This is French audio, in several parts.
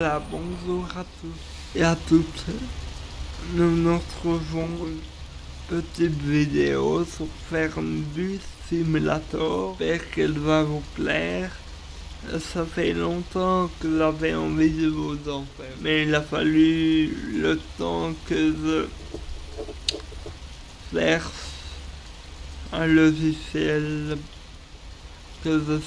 Bonjour à tous et à toutes. Nous nous retrouvons une petite vidéo sur Fernbus Simulator. J'espère qu'elle va vous plaire. Ça fait longtemps que j'avais envie de vous en faire, mais il a fallu le temps que je cherche un logiciel, que je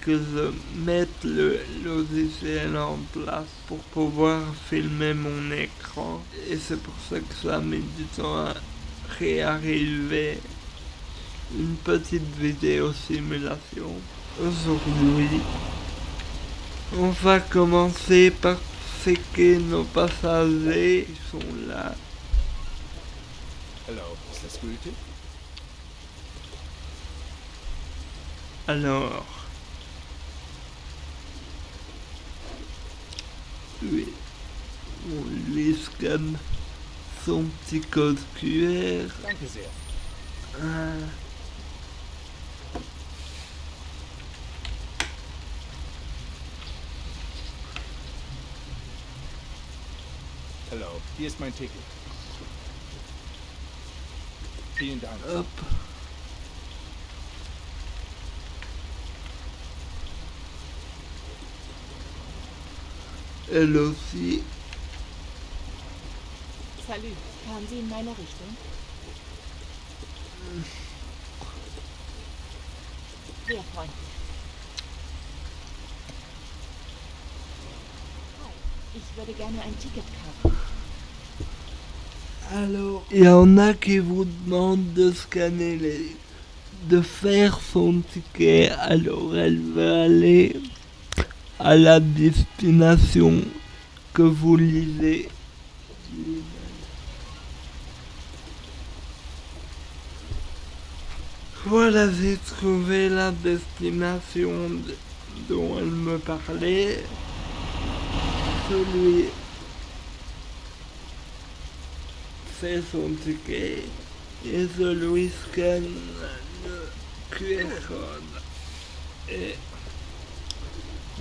que je mette le logiciel en place pour pouvoir filmer mon écran. Et c'est pour ça que ça met du temps à réarriver une petite vidéo simulation. Aujourd'hui on va commencer par séquer nos passagers qui sont là. Alors Oui. On lui scanne son petit code QR. Ah. Hello, hier ist mein Ticket. Hop. Elle aussi. Salut, kamen Sie in meine Richtung? Sehr freundlich. Hi, ich würde gerne ein Ticket kaufen. Alors, il y en a qui vous demandent de scanner les... de faire son ticket, alors elle va aller à la destination que vous lisez. Voilà, j'ai trouvé la destination dont elle me parlait. Celui fait son ticket et celui scanne le QR code. Et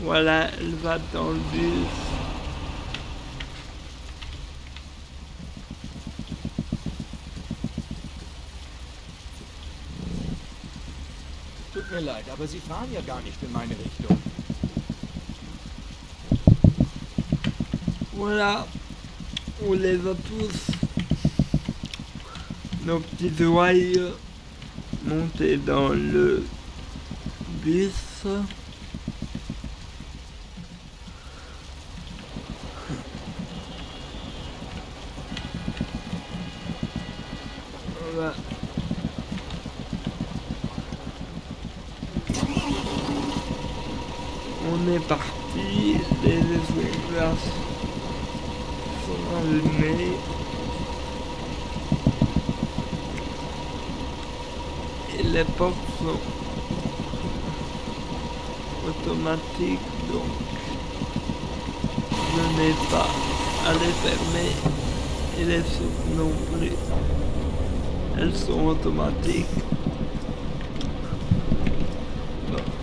voilà, elle va dans le bus. Tut mir leid, aber Sie fahren ja gar nicht in meine Richtung. Voilà, on les a tous. Nos petits oreilles montés dans le bus. On est parti, les essuie-glaces sont allumés. Et les portes sont automatiques, donc je n'ai pas à les fermer et les souffles non plus. Elles sont automatiques.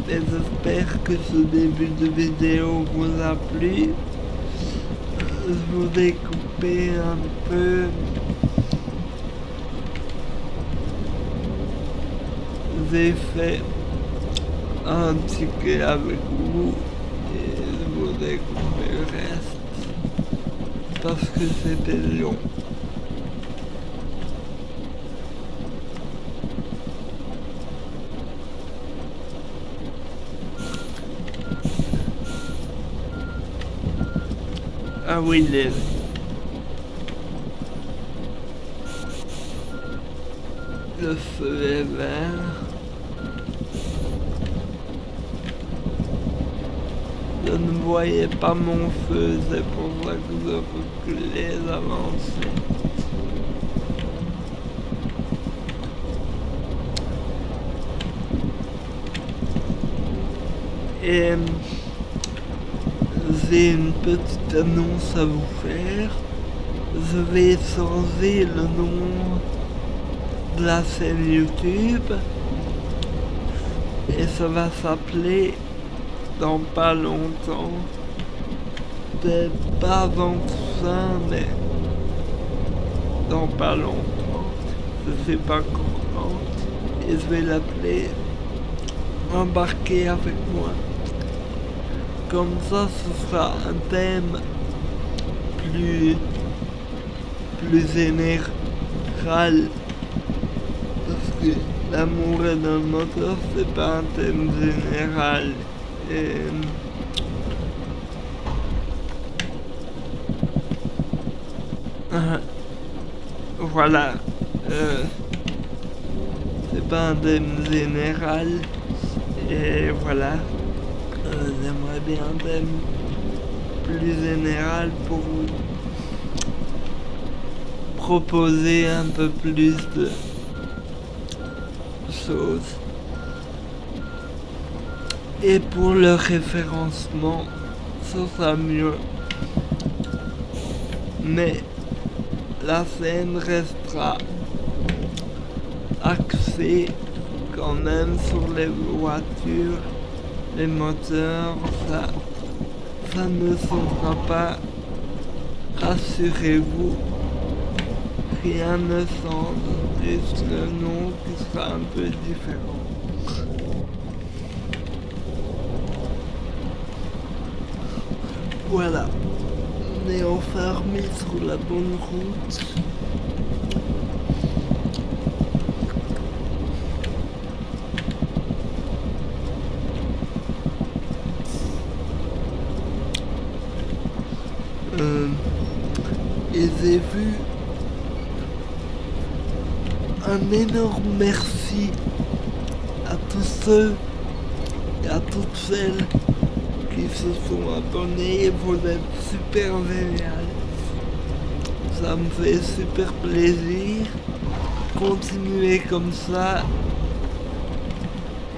J'espère que ce début de vidéo vous a plu. Je vous ai coupé un peu. J'ai fait un ticket avec vous et je vous ai coupé le reste parce que c'était long. Ah oui, les... Le feu est vert. Je ne voyais pas mon feu, c'est pour ça que je reculais avancer. Et j'ai une petite annonce à vous faire. Je vais changer le nom de la chaîne YouTube. Et ça va s'appeler dans pas longtemps peut-être pas avant tout ça, mais dans pas longtemps. Je sais pas quand. Et je vais l'appeler embarquer avec moi. Comme ça, ce sera un thème plus, plus général. Parce que l'amour est dans le moteur, c'est pas un thème général. Et, euh, voilà. Euh, c'est pas un thème général. Et voilà. J'aimerais bien un thème plus général pour vous proposer un peu plus de choses. Et pour le référencement, ça sera mieux. Mais la scène restera axée quand même sur les voitures, les moteurs, ça, ça ne sera pas, rassurez-vous, rien ne change, juste le nom qui sera un peu différent. Voilà, on est enfin remis sur la bonne route. Euh, et j'ai vu un énorme merci à tous ceux et à toutes celles qui se sont abonnés. Vous êtes super génial. Ça me fait super plaisir. Continuez comme ça.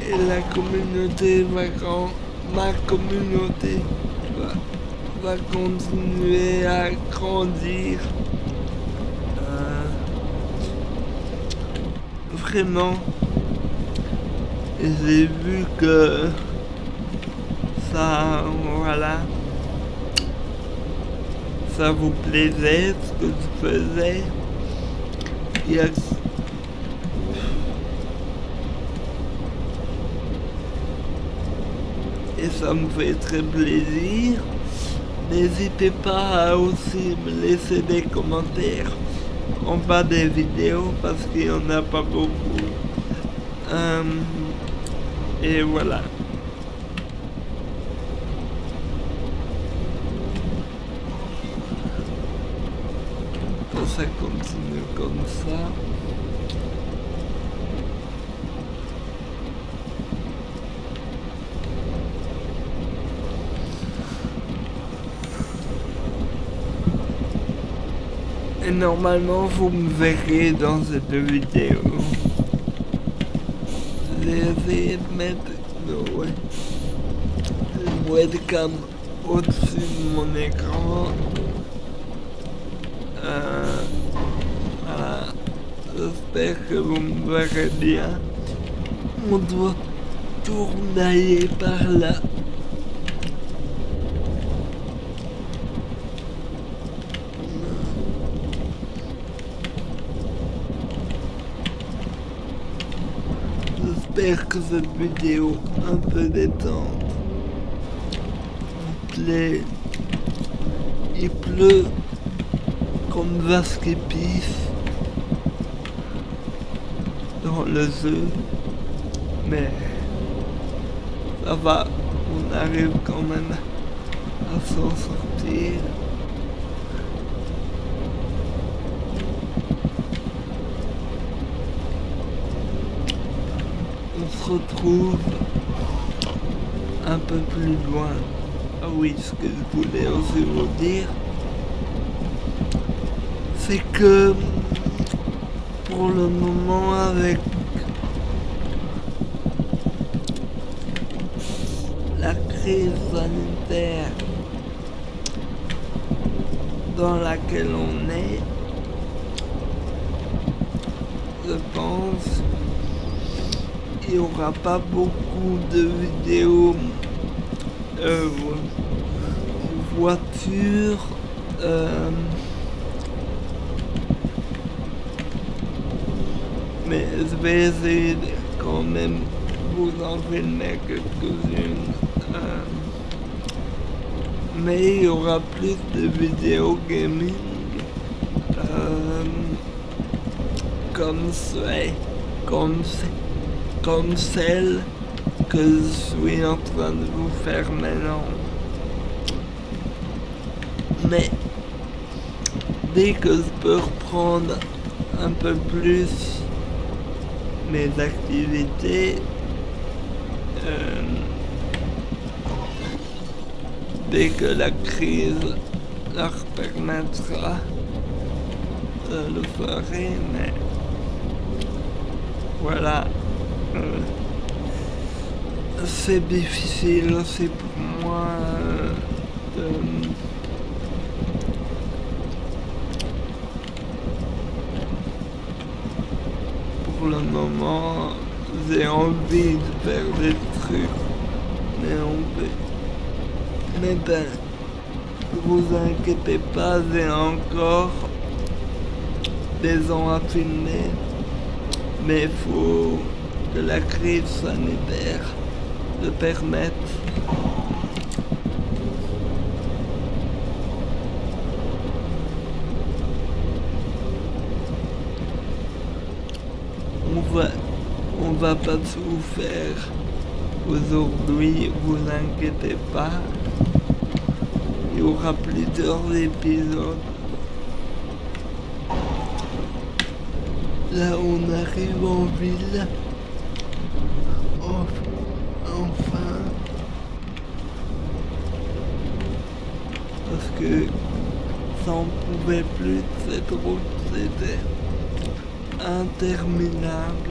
Et la communauté va grand... Ma communauté va, va continuer à grandir. Vraiment. J'ai vu que ça, voilà, ça vous plaisait ce que je faisais. Et ça me fait très plaisir. N'hésitez pas à aussi me laisser des commentaires en bas des vidéos parce qu'il n'y en a pas beaucoup. Euh, et voilà. Ça continue comme ça. Normalement, vous me verrez dans cette vidéo. J'ai essayé de mettre le, webcam au-dessus de mon écran. Euh, voilà. J'espère que vous me verrez bien. On doit tourner par là. J'espère que cette vidéo un peu détente vous plaît. Il pleut comme qui pisse dans le jeu, mais ça va, on arrive quand même à s'en sortir. on un peu plus loin. Ah oui, ce que je voulais aussi vous dire, c'est que pour le moment avec la crise sanitaire dans laquelle on est, je pense il n'y aura pas beaucoup de vidéos. Euh, voiture. euh, mais je vais essayer quand même vous en filmer quelques-unes. euh, mais il y aura plus de vidéos gaming euh, comme, ce- comme, ce- comme celle que je suis en train de vous faire maintenant. Mais dès que je peux reprendre un peu plus mes activités, euh, dès que la crise leur permettra, je le ferai, mais voilà. Euh, c'est difficile aussi pour moi euh, de pour le moment j'ai envie de faire des trucs mais on peut mais ben vous inquiétez pas j'ai encore des ans à filmer mais faut que la crise sanitaire le permette on va on va pas tout faire aujourd'hui vous inquiétez pas. Il y aura plusieurs épisodes. Là on arrive en ville enfin. Parce que ça en pouvait plus cette route c'était interminable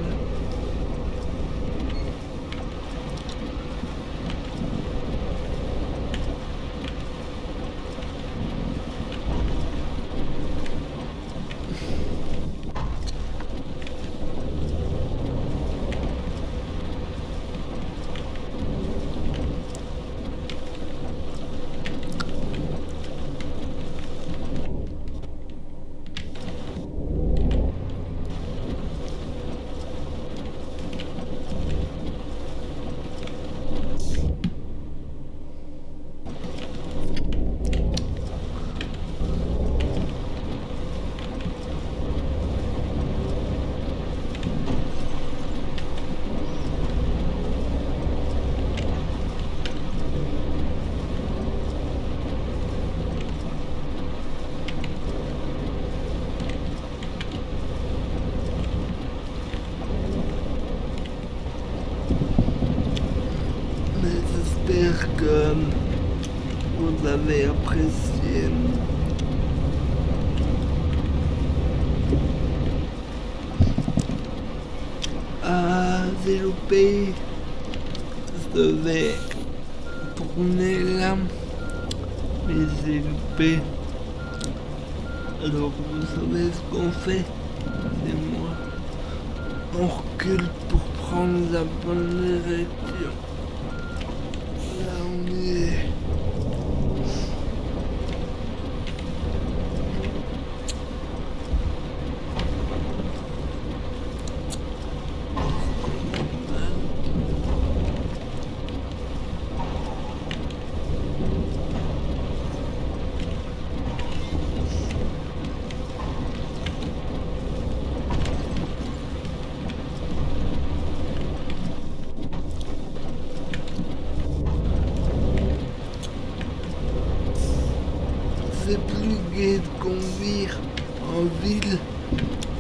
mais j'espère que vous avez apprécié. Ah, j'ai loupé. Je devais tourner là, mais j'ai loupé. Alors vous savez ce qu'on fait C'est moi. On recule pour prendre la bonne direction. Là on y est. C'est plus gai de conduire en ville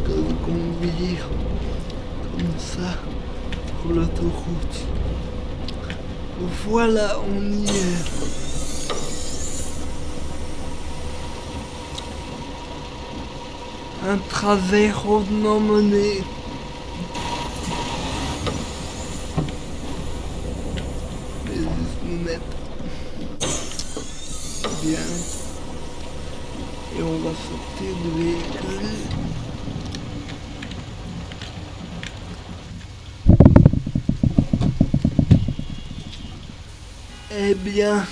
que de conduire comme ça sur l'autoroute. Voilà, on y est. Un travers hautement mené. Bien. Et on va sortir du véhicule. Eh bien,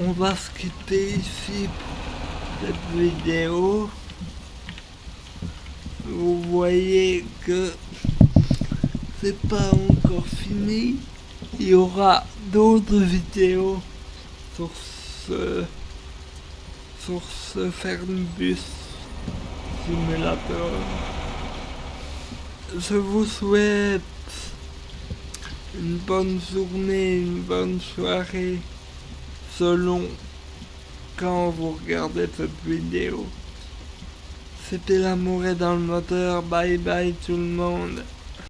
on va se quitter ici pour cette vidéo. Vous voyez que c'est pas encore fini. Il y aura d'autres vidéos sur sur ce Fernbus simulateur. Je vous souhaite une bonne journée, une bonne soirée, selon quand vous regardez cette vidéo. C'était l'amour est dans le moteur, bye bye tout le monde.